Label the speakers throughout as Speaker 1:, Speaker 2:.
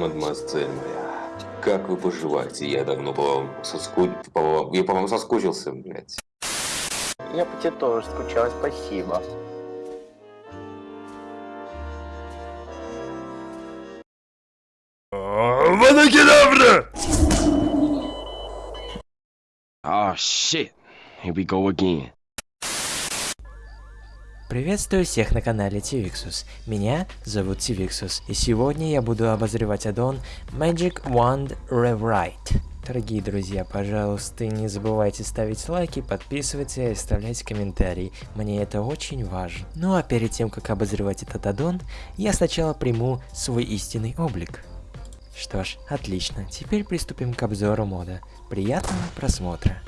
Speaker 1: мадемуазель моя. Как вы поживаете? Я давно по вам соску... по вам... Я по вам соскучился, блядь.
Speaker 2: Я по тебе тоже скучал, спасибо.
Speaker 3: Ванакедавра!
Speaker 4: Oh shit. Here we go again.
Speaker 5: Приветствую всех на канале Тивиксус. Меня зовут Тивиксус, и сегодня я буду обозревать аддон Magic Wand Rewrite. Дорогие друзья, пожалуйста, не забывайте ставить лайки, подписываться и оставлять комментарии. Мне это очень важно. Ну а перед тем, как обозревать этот аддон, я сначала приму свой истинный облик. Что ж, отлично. Теперь приступим к обзору мода. Приятного просмотра.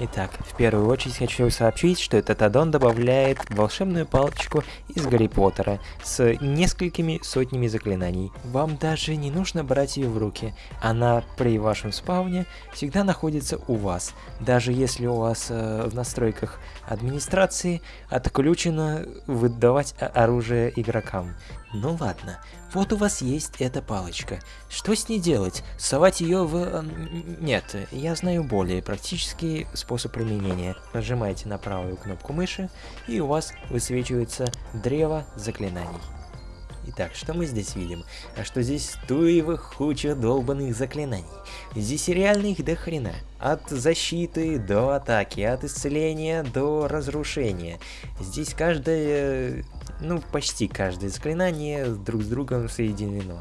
Speaker 5: Итак, в первую очередь хочу сообщить, что этот аддон добавляет волшебную палочку из Гарри Поттера с несколькими сотнями заклинаний. Вам даже не нужно брать ее в руки, она при вашем спауне всегда находится у вас, даже если у вас э, в настройках администрации отключено выдавать оружие игрокам. Ну ладно, вот у вас есть эта палочка. Что с ней делать? Совать ее в... Нет, я знаю более практический способ применения. Нажимаете на правую кнопку мыши, и у вас высвечивается древо заклинаний. Итак, что мы здесь видим? А что здесь туевых хуча долбанных заклинаний. Здесь реально их до хрена. От защиты до атаки, от исцеления до разрушения. Здесь каждое, ну почти каждое заклинание друг с другом соединено.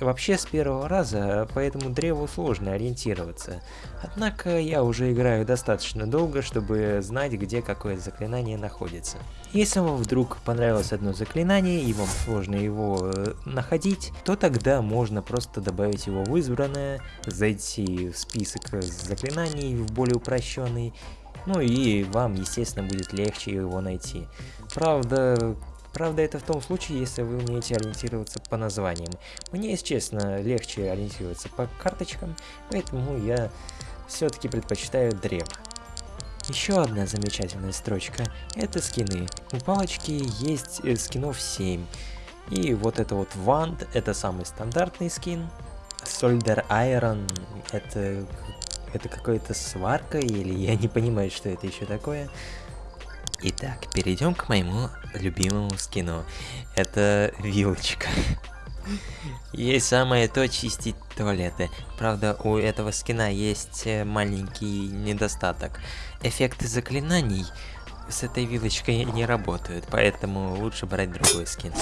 Speaker 5: Вообще с первого раза по этому древу сложно ориентироваться. Однако я уже играю достаточно долго, чтобы знать, где какое заклинание находится. Если вам вдруг понравилось одно заклинание и вам сложно его э, находить, то тогда можно просто добавить его в избранное, зайти в список заклинаний в более упрощенный, ну и вам, естественно, будет легче его найти. Правда, Правда, это в том случае, если вы умеете ориентироваться по названиям. Мне, если честно, легче ориентироваться по карточкам, поэтому я все-таки предпочитаю древо. Еще одна замечательная строчка – это скины. У палочки есть э, скинов 7. И вот это вот Wand – это самый стандартный скин. Solder Iron – это, это какая-то сварка или я не понимаю, что это еще такое. Итак, перейдем к моему любимому скину. Это вилочка. Есть самое то чистить туалеты. Правда, у этого скина есть э, маленький недостаток. Эффекты заклинаний с этой вилочкой не работают, поэтому лучше брать другой скин.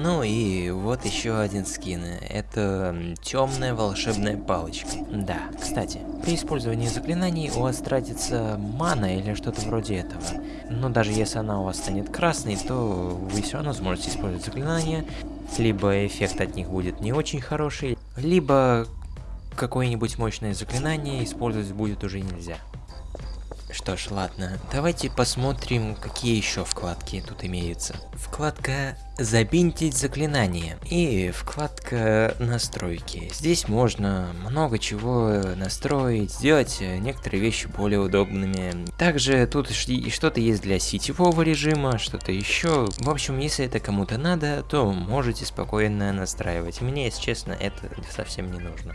Speaker 5: Ну и вот еще один скин. Это темная волшебная палочка. Да, кстати, при использовании заклинаний у вас тратится мана или что-то вроде этого. Но даже если она у вас станет красной, то вы все равно сможете использовать заклинания. Либо эффект от них будет не очень хороший, либо какое-нибудь мощное заклинание использовать будет уже нельзя. Что ж, ладно, давайте посмотрим, какие еще вкладки тут имеются. Вкладка «Забинтить заклинание» и вкладка «Настройки». Здесь можно много чего настроить, сделать некоторые вещи более удобными. Также тут что-то есть для сетевого режима, что-то еще. В общем, если это кому-то надо, то можете спокойно настраивать. Мне, если честно, это совсем не нужно.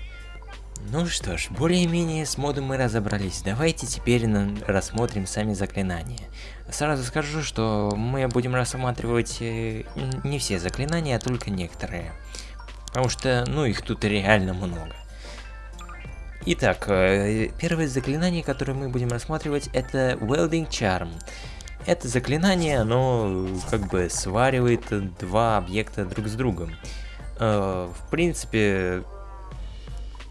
Speaker 5: Ну что ж, более-менее с модом мы разобрались. Давайте теперь рассмотрим сами заклинания. Сразу скажу, что мы будем рассматривать э, не все заклинания, а только некоторые. Потому что, ну, их тут реально много. Итак, э, первое заклинание, которое мы будем рассматривать, это Welding Charm. Это заклинание, оно как бы сваривает два объекта друг с другом. Э, в принципе,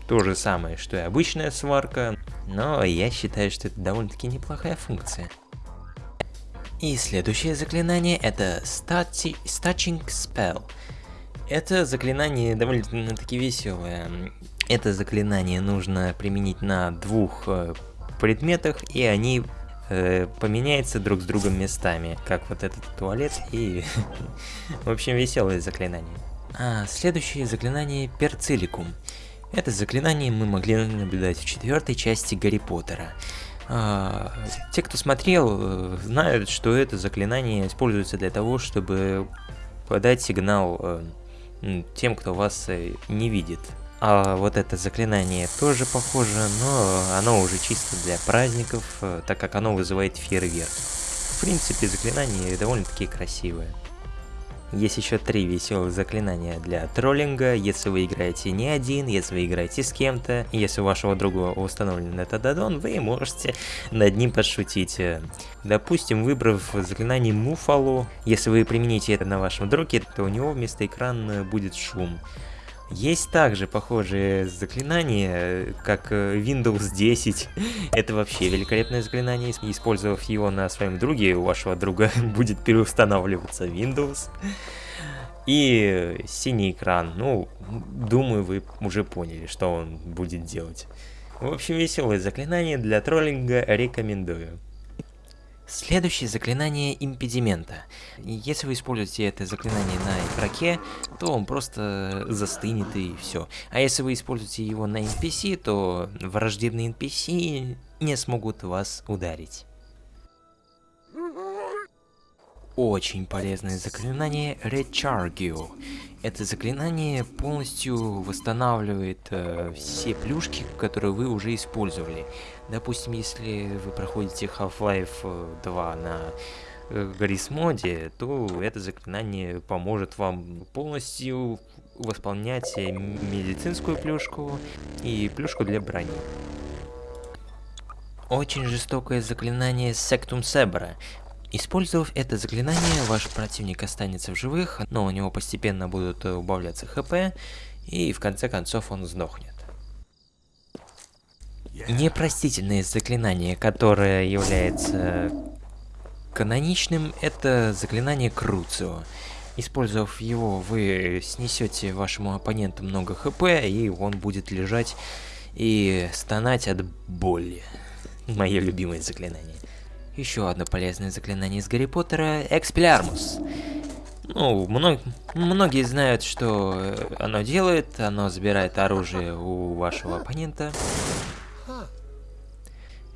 Speaker 5: то же самое, что и обычная сварка, но я считаю, что это довольно-таки неплохая функция. И следующее заклинание это Stitching Spell. Это заклинание довольно-таки веселое. Это заклинание нужно применить на двух э, предметах, и они э, поменяются друг с другом местами, как вот этот туалет и... В общем, веселое заклинание. А следующее заклинание Перциликум. Это заклинание мы могли наблюдать в четвертой части Гарри Поттера. А, те, кто смотрел, э, знают, что это заклинание используется для того, чтобы подать сигнал э, тем, кто вас э, не видит. А вот это заклинание тоже похоже, но оно уже чисто для праздников, так как оно вызывает фейерверк. В принципе, заклинание довольно-таки красивое. Есть еще три веселых заклинания для троллинга, если вы играете не один, если вы играете с кем-то, если у вашего друга установлен этот аддон, вы можете над ним подшутить. Допустим, выбрав заклинание Муфалу, если вы примените это на вашем друге, то у него вместо экрана будет шум. Есть также похожие заклинания, как э, Windows 10. Это вообще великолепное заклинание. Использовав его на своем друге, у вашего друга будет переустанавливаться Windows. И синий экран. Ну, думаю, вы уже поняли, что он будет делать. В общем, веселое заклинание для троллинга рекомендую. Следующее заклинание импедимента. Если вы используете это заклинание на игроке, то он просто застынет и все. А если вы используете его на NPC, то враждебные NPC не смогут вас ударить. Очень полезное заклинание Rechargio. Это заклинание полностью восстанавливает э, все плюшки, которые вы уже использовали. Допустим, если вы проходите Half-Life 2 на э, Гаррис моде, то это заклинание поможет вам полностью восполнять медицинскую плюшку и плюшку для брони. Очень жестокое заклинание Сектум Себра. Использовав это заклинание, ваш противник останется в живых, но у него постепенно будут убавляться хп, и в конце концов он сдохнет. Непростительное заклинание, которое является каноничным, это заклинание Круцио. Использовав его, вы снесете вашему оппоненту много хп, и он будет лежать и стонать от боли. Мое любимое заклинание. Еще одно полезное заклинание из Гарри Поттера – Экспелярмус. Ну, мног... многие знают, что оно делает. Оно забирает оружие у вашего оппонента.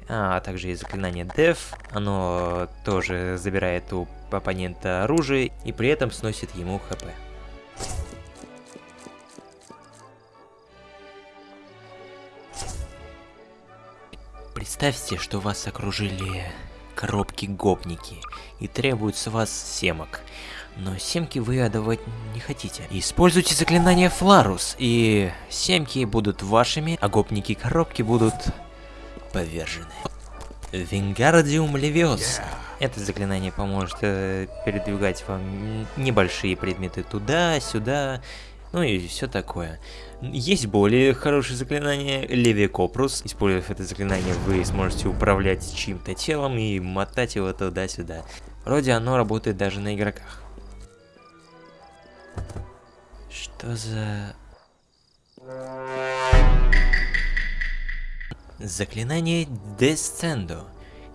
Speaker 5: А, также есть заклинание Def. Оно тоже забирает у оппонента оружие и при этом сносит ему хп. Представьте, что вас окружили коробки-гопники и требуют с вас семок. Но семки вы отдавать не хотите. Используйте заклинание Фларус, и семки будут вашими, а гопники-коробки будут повержены. Вингардиум Левиоса. Это заклинание поможет э, передвигать вам небольшие предметы туда-сюда, ну и все такое. Есть более хорошее заклинание Левикопрус. Используя это заклинание, вы сможете управлять чьим-то телом и мотать его туда-сюда. Вроде оно работает даже на игроках. Что за... Заклинание Descendo.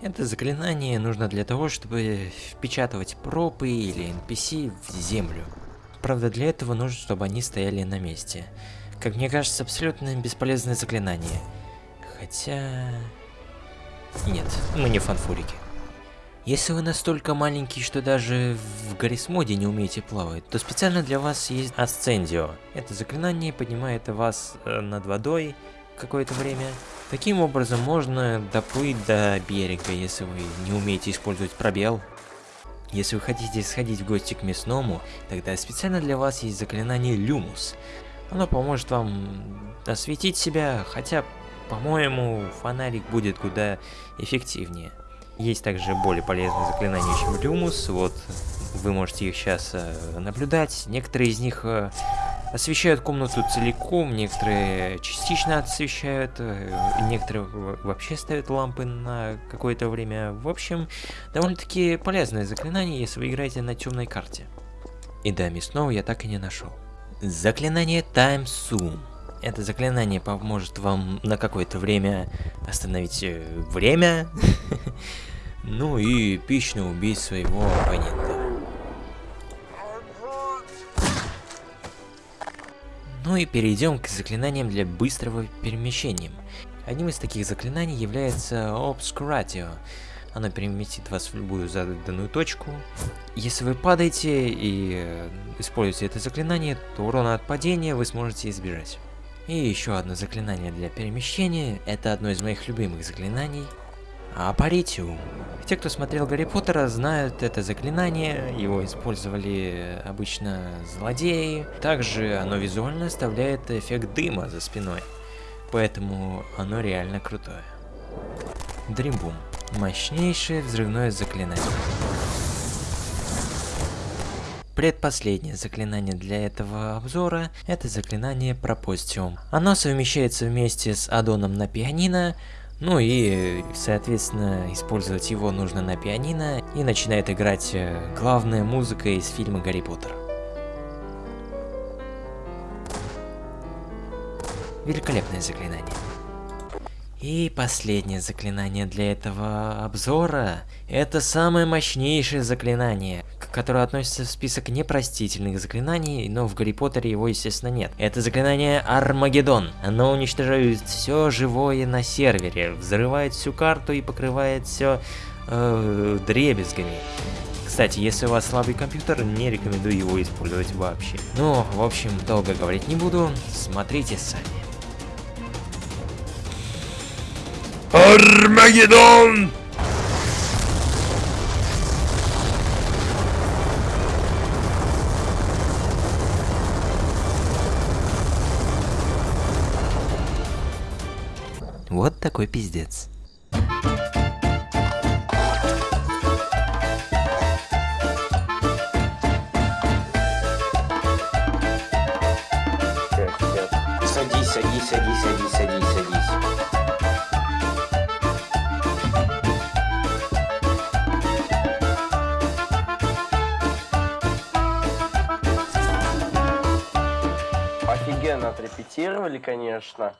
Speaker 5: Это заклинание нужно для того, чтобы впечатывать пропы или NPC в землю. Правда, для этого нужно, чтобы они стояли на месте. Как мне кажется, абсолютно бесполезное заклинание. Хотя... Нет, мы не фанфурики. Если вы настолько маленький, что даже в Гаррисмоде не умеете плавать, то специально для вас есть Асцендио. Это заклинание поднимает вас э, над водой какое-то время. Таким образом можно доплыть до берега, если вы не умеете использовать пробел. Если вы хотите сходить в гости к мясному, тогда специально для вас есть заклинание Люмус. Оно поможет вам осветить себя, хотя, по-моему, фонарик будет куда эффективнее. Есть также более полезные заклинания, чем Люмус, вот вы можете их сейчас э, наблюдать. Некоторые из них э, освещают комнату целиком, некоторые частично освещают, э, некоторые вообще ставят лампы на какое-то время. В общем, довольно-таки полезное заклинание, если вы играете на темной карте. И да, мясного я так и не нашел. Заклинание Time Zoom. Это заклинание поможет вам на какое-то время остановить э, время, ну и эпично убить своего оппонента. Ну и перейдем к заклинаниям для быстрого перемещения. Одним из таких заклинаний является Obscuratio. Оно переместит вас в любую заданную точку. Если вы падаете и э, используете это заклинание, то урона от падения вы сможете избежать. И еще одно заклинание для перемещения. Это одно из моих любимых заклинаний. Апаритиум. Те, кто смотрел Гарри Поттера, знают это заклинание. Его использовали обычно злодеи. Также оно визуально оставляет эффект дыма за спиной. Поэтому оно реально крутое. Дримбум. Мощнейшее взрывное заклинание. Предпоследнее заклинание для этого обзора – это заклинание Пропостиум. Оно совмещается вместе с аддоном на пианино, ну и, соответственно, использовать его нужно на пианино, и начинает играть э, главная музыка из фильма Гарри Поттер. Великолепное заклинание. И последнее заклинание для этого обзора – это самое мощнейшее заклинание, которое относится в список непростительных заклинаний, но в Гарри Поттере его, естественно, нет. Это заклинание Армагеддон. Оно уничтожает все живое на сервере, взрывает всю карту и покрывает все э, дребезгами. Кстати, если у вас слабый компьютер, не рекомендую его использовать вообще. Ну, в общем, долго говорить не буду, смотрите сами.
Speaker 3: Армагеддон!
Speaker 5: Такой пиздец.
Speaker 1: Садись, садись, садись, садись, садись, садись.
Speaker 2: Офигенно отрепетировали, конечно.